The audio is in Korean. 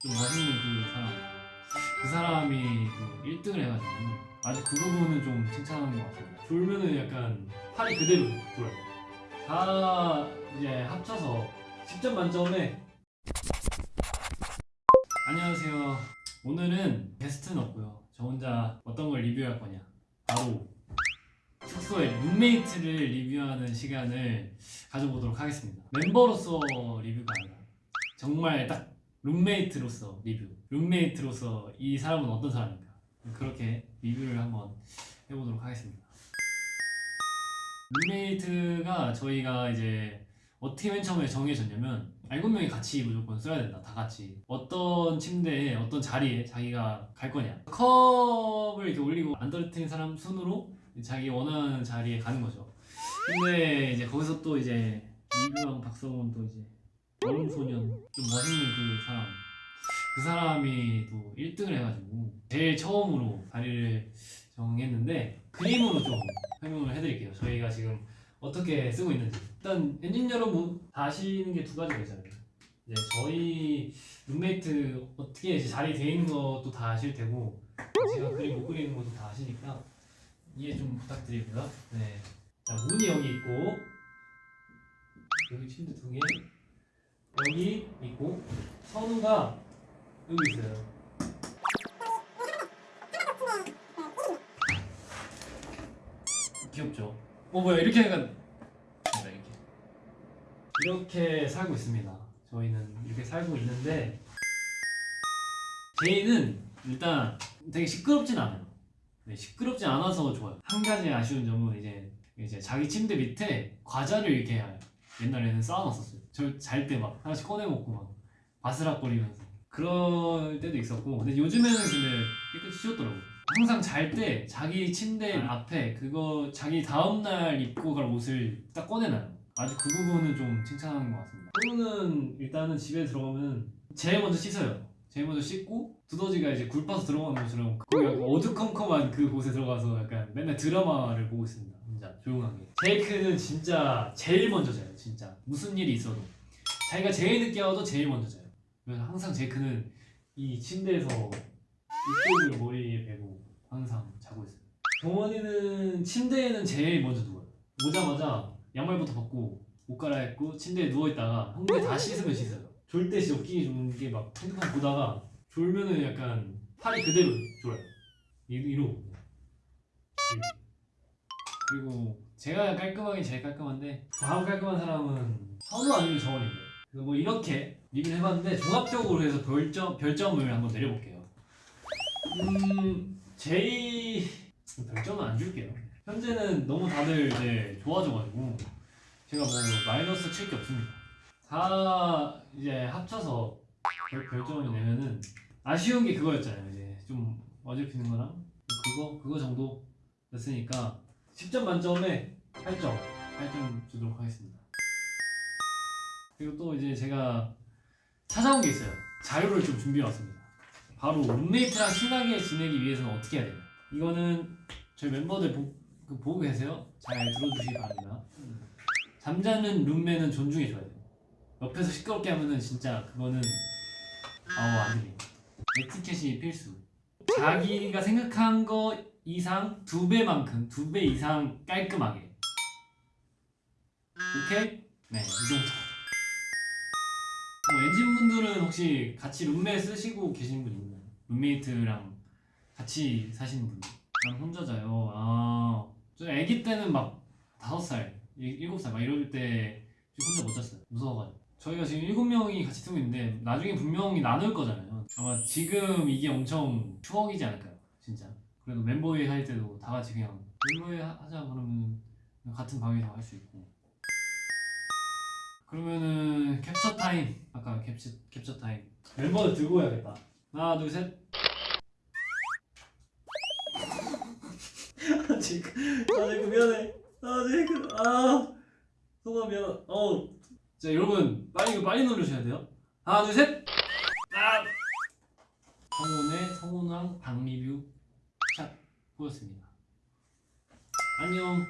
좀 맛있는 그 사람. 그 사람이 그 1등을 해가지고 아주 그 부분은 좀 칭찬하는 것 같습니다 졸면은 약간 팔이 그대로 돌아요. 다 이제 합쳐서 10점 만점에 안녕하세요. 오늘은 게스트는 없고요. 저 혼자 어떤 걸 리뷰할 거냐. 바로 숙소의 룸메이트를 리뷰하는 시간을 가져보도록 하겠습니다. 멤버로서 리뷰가 아니라 정말 딱 룸메이트로서 리뷰. 룸메이트로서 이 사람은 어떤 사람인가. 그렇게 리뷰를 한번 해보도록 하겠습니다. 룸메이트가 저희가 이제 어떻게 맨 처음에 정해졌냐면 일곱 명이 같이 무조건 써야 된다 다 같이. 어떤 침대에 어떤 자리에 자기가 갈 거냐. 컵을 이렇게 올리고 안 떨어뜨린 사람 순으로 자기 원하는 자리에 가는 거죠. 근데 이제 거기서 또 이제 이브랑 박성훈 또 이제 얼음소년. 좀 멋있는 그 사람. 그 사람이 또 1등을 해가지고 제일 처음으로 자리를 정했는데 그림으로 좀 설명을 해드릴게요. 저희가 지금 어떻게 쓰고 있는지. 일단 엔진 여러분 다 아시는 게 두 가지가 있잖아요. 이제 저희 룸메이트 어떻게 이제 자리 돼 있는 것도 다 아실 테고 제가 그림 못 그리는 것도 다 아시니까 이해 좀 부탁드리고요 네. 자 문이 여기 있고 여기 침대 두개 여기 있고 선우가 여기 있어요. 귀엽죠? 어 뭐야 이렇게 약간 뭔가 이렇게 이렇게 살고 있습니다. 저희는 이렇게 살고 있는데 제이는 일단 되게 시끄럽진 않아요. 네, 시끄럽지 않아서 좋아요. 한 가지 아쉬운 점은 이제 이제 자기 침대 밑에 과자를 이렇게 옛날에는 쌓아놨었어요. 저 잘 때 막 하나씩 꺼내 먹고 막 바스락거리면서 그럴 때도 있었고 근데 요즘에는 근데 깨끗이 치웠더라고. 항상 잘 때 자기 침대 앞에 그거 자기 다음날 입고 갈 옷을 딱 꺼내놔요. 아주 그 부분은 좀 칭찬하는 것 같습니다. 또는 일단은 집에 들어가면 제일 먼저 씻어요. 제일 먼저 씻고 두더지가 이제 굴 파서 들어가는 것처럼 거기 어두컴컴한 그 곳에 들어가서 약간 맨날 드라마를 보고 있습니다. 진짜 조용하게. 제이크는 진짜 제일 먼저 자요. 진짜 무슨 일이 있어도 자기가 제일 늦게 와도 제일 먼저 자요. 그래서 항상 제이크는 이 침대에서 이쪽을 머리에 베고 항상 자고 있어요. 동원이는 침대에는 제일 먼저 누워요. 오자마자 양말부터 벗고 옷 갈아입고 침대에 누워 있다가 형들 다 씻으면 씻어요. 졸 때 진짜 웃기게 좋은 게 막 핸드폰 보다가 졸면은 약간 팔이 그대로 졸아요. 이- 이러고. 이렇게. 그리고 제가 깔끔하긴 제일 깔끔한데 다음 깔끔한 사람은 선우 아니면 정원인데. 그래서 뭐 이렇게 리뷰를 해봤는데 종합적으로 해서 별점, 별점을 한번 내려볼게요. 음... 제이... 별점은 안 줄게요. 현재는 너무 다들 이제 좋아져가지고 제가 뭐 마이너스 칠 게 없습니다. 다 이제 합쳐서 별, 별점을 내면은 아쉬운 게 그거였잖아요. 이제 좀 어지럽히는 거랑 그거 그거 정도 였으니까 10점 만점에 8점 8점 주도록 하겠습니다. 그리고 또 이제 제가 찾아온 게 있어요. 자료를 좀 준비해 왔습니다. 바로 룸메이트랑 친하게 지내기 위해서는 어떻게 해야 되냐. 이거는 저희 멤버들 보, 그 보고 계세요? 잘 들어주시기 바랍니다. 잠자는 룸메는 존중해줘야 돼요. 옆에서 시끄럽게 하면은 진짜 그거는 아우 안 들려 에티켓이 필수 자기가 생각한 거 이상 두 배만큼 두 배 이상 깔끔하게 오케이? 네, 이 정도. 뭐 엔진분들은 혹시 같이 룸메 쓰시고 계신 분 있나요? 룸메이트랑 같이 사시는 분들? 난 혼자 자요. 아, 저 아기 때는 막 다섯 살, 일- 일곱 살 막 이럴 때 혼자 못 잤어요. 무서워가지고. 저희가 지금 일곱 명이 같이 쓰고 있는데 나중에 분명히 나눌 거잖아요. 아마 지금 이게 엄청 추억이지 않을까요? 진짜. 그래도 멤버회 할 때도 다 같이 그냥 멤버회 하- 하자 그러면 같은 방에서 할 수 있고. 그러면은 캡처 타임. 아까 캡처 캡처 타임. 멤버들 들고 해야겠다. 하나 둘 셋. 아 지금. 아 지금 미안해. 아 지금. 아. 소가 미안. 어 자 여러분 빨리 이거 빨리 누르셔야 돼요. 하나 둘 셋. 아! 성훈의 성훈왕 방 리뷰 샷 보였습니다. 안녕